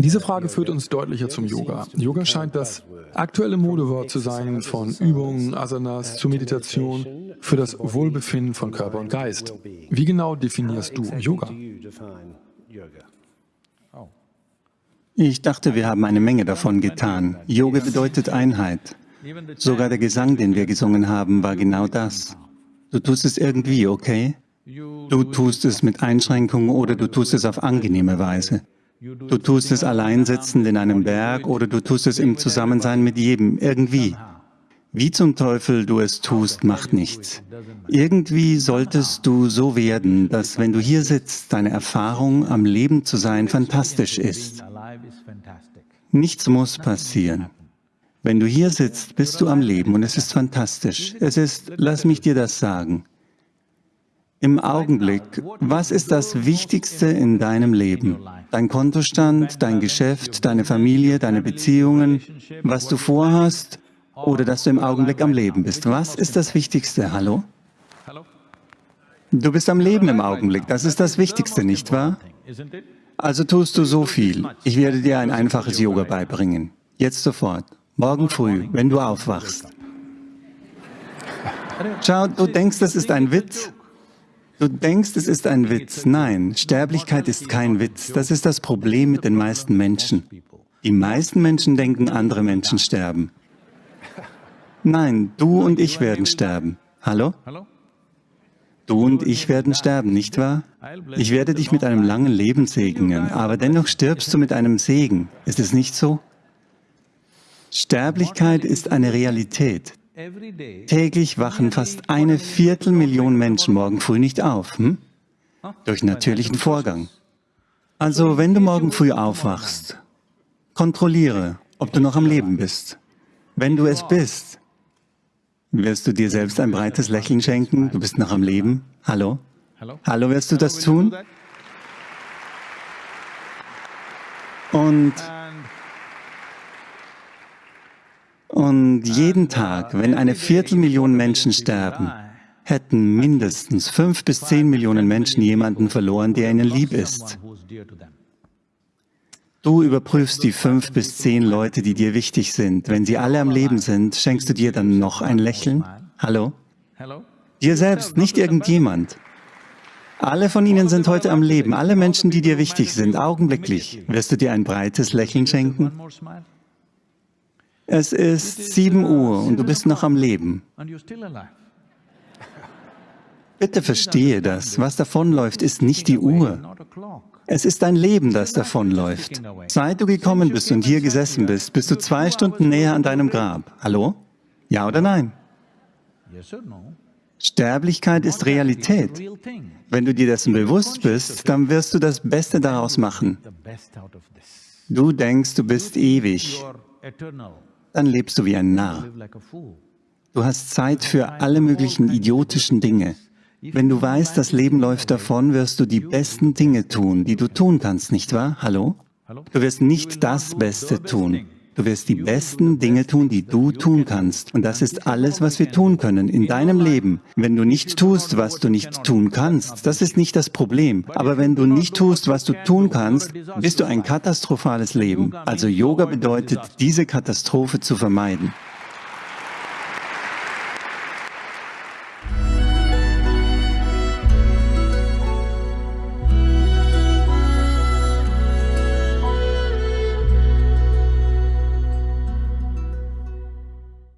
Diese Frage führt uns deutlicher zum Yoga. Yoga scheint das aktuelle Modewort zu sein von Übungen, Asanas zu Meditation für das Wohlbefinden von Körper und Geist. Wie genau definierst du Yoga? Ich dachte, wir haben eine Menge davon getan. Yoga bedeutet Einheit. Sogar der Gesang, den wir gesungen haben, war genau das. Du tust es irgendwie, okay? Du tust es mit Einschränkungen oder du tust es auf angenehme Weise. Du tust es allein sitzend in einem Berg oder du tust es im Zusammensein mit jedem, irgendwie. Wie zum Teufel du es tust, macht nichts. Irgendwie solltest du so werden, dass wenn du hier sitzt, deine Erfahrung, am Leben zu sein, fantastisch ist. Nichts muss passieren. Wenn du hier sitzt, bist du am Leben und es ist fantastisch. Es ist, lass mich dir das sagen, im Augenblick, was ist das Wichtigste in deinem Leben? Dein Kontostand, dein Geschäft, deine Familie, deine Beziehungen, was du vorhast oder dass du im Augenblick am Leben bist. Was ist das Wichtigste? Hallo? Du bist am Leben im Augenblick. Das ist das Wichtigste, nicht wahr? Also tust du so viel. Ich werde dir ein einfaches Yoga beibringen. Jetzt sofort. Morgen früh, wenn du aufwachst. Schau, du denkst, das ist ein Witz? Du denkst, es ist ein Witz. Nein, Sterblichkeit ist kein Witz. Das ist das Problem mit den meisten Menschen. Die meisten Menschen denken, andere Menschen sterben. Nein, du und ich werden sterben. Hallo? Du und ich werden sterben, nicht wahr? Ich werde dich mit einem langen Leben segnen, aber dennoch stirbst du mit einem Segen. Ist es nicht so? Sterblichkeit ist eine Realität. Täglich wachen fast eine Viertelmillion Menschen morgen früh nicht auf, hm? durch natürlichen Vorgang. Also wenn du morgen früh aufwachst, kontrolliere, ob du noch am Leben bist. Wenn du es bist, wirst du dir selbst ein breites Lächeln schenken, du bist noch am Leben. Hallo? Hallo, wirst du das tun? Und Und jeden Tag, wenn eine Viertelmillion Menschen sterben, hätten mindestens fünf bis zehn Millionen Menschen jemanden verloren, der ihnen lieb ist. Du überprüfst die fünf bis zehn Leute, die dir wichtig sind. Wenn sie alle am Leben sind, schenkst du dir dann noch ein Lächeln? Hallo? Dir selbst, nicht irgendjemand. Alle von ihnen sind heute am Leben, alle Menschen, die dir wichtig sind, augenblicklich. Wirst du dir ein breites Lächeln schenken? Es ist 7 Uhr und du bist noch am Leben. Bitte verstehe das. Was davonläuft, ist nicht die Uhr. Es ist dein Leben, das davonläuft. Seit du gekommen bist und hier gesessen bist, bist du zwei Stunden näher an deinem Grab. Hallo? Ja oder nein? Sterblichkeit ist Realität. Wenn du dir dessen bewusst bist, dann wirst du das Beste daraus machen. Du denkst, du bist ewig dann lebst du wie ein Narr. Du hast Zeit für alle möglichen idiotischen Dinge. Wenn du weißt, das Leben läuft davon, wirst du die besten Dinge tun, die du tun kannst, nicht wahr? Hallo? Du wirst nicht das Beste tun. Du wirst die besten Dinge tun, die du tun kannst. Und das ist alles, was wir tun können in deinem Leben. Wenn du nicht tust, was du nicht tun kannst, das ist nicht das Problem. Aber wenn du nicht tust, was du tun kannst, bist du ein katastrophales Leben. Also Yoga bedeutet, diese Katastrophe zu vermeiden.